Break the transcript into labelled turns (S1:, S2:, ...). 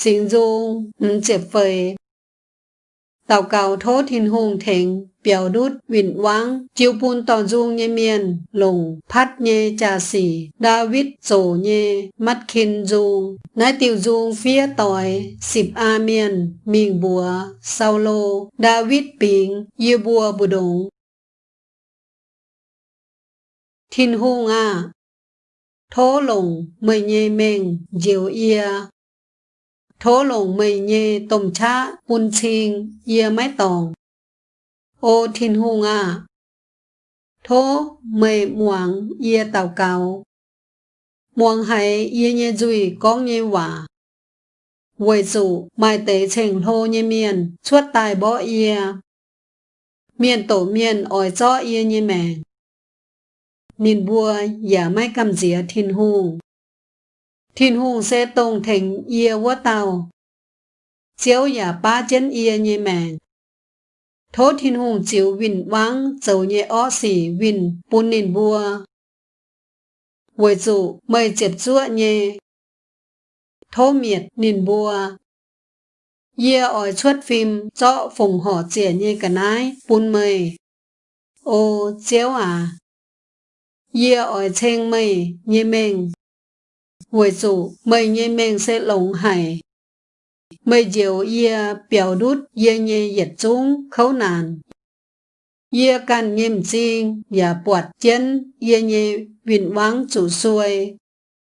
S1: xin du, chếp phơi. Tàu cầu thốt thiên hùng thịnh, biểu đút vịnh vắng, chiêu bùn tỏ dung nhé miền, lùng, phát nhé trà xỉ, David sổ nhé, mắt kinh dung, nái tiểu dung phía tỏi, xịp a miền, miền bùa, sau lô, David bình, yêu bùa bù đồng. Thiên hùng à, thố lùng, mời nhé mình, diệu ia, thố lùng mây nhê tôm chá bùn chiên yê mái tòng. Ô thiên hùng à thố mây muang yê tàu cao muang hay yê nhê duy con nhê hòa, Vậy dụ mai tế trình lô nhê miền chuốt tài bỏ yê. Miền tổ miền ỏi cho yê nhê mẹ Nhìn bùa giả mai cầm dĩa thiên hùng thiên hùng sẽ tôn thành ia vô tàu. Chiếu yà ba chân ia như mèng. Thố thiên hùng chiếu vinh vắng dầu nhẹ ó xỉ vinh bún nền bùa. Với dụ mời chếp chúa nhẹ. Thố miệt nền bùa. Ia ỏi chuốt phim cho phùng họ trẻ như cả nái bún mời. Ô chiếu à. Ia ỏi chênh mây như mình với chủ mình sẽ hải. mấy diệu ia biểu đút, ia nhé yết chúng khấu nàn. Ia can nghiêm chinh và bọt chân, ia nhé vinh vắng chủ xuôi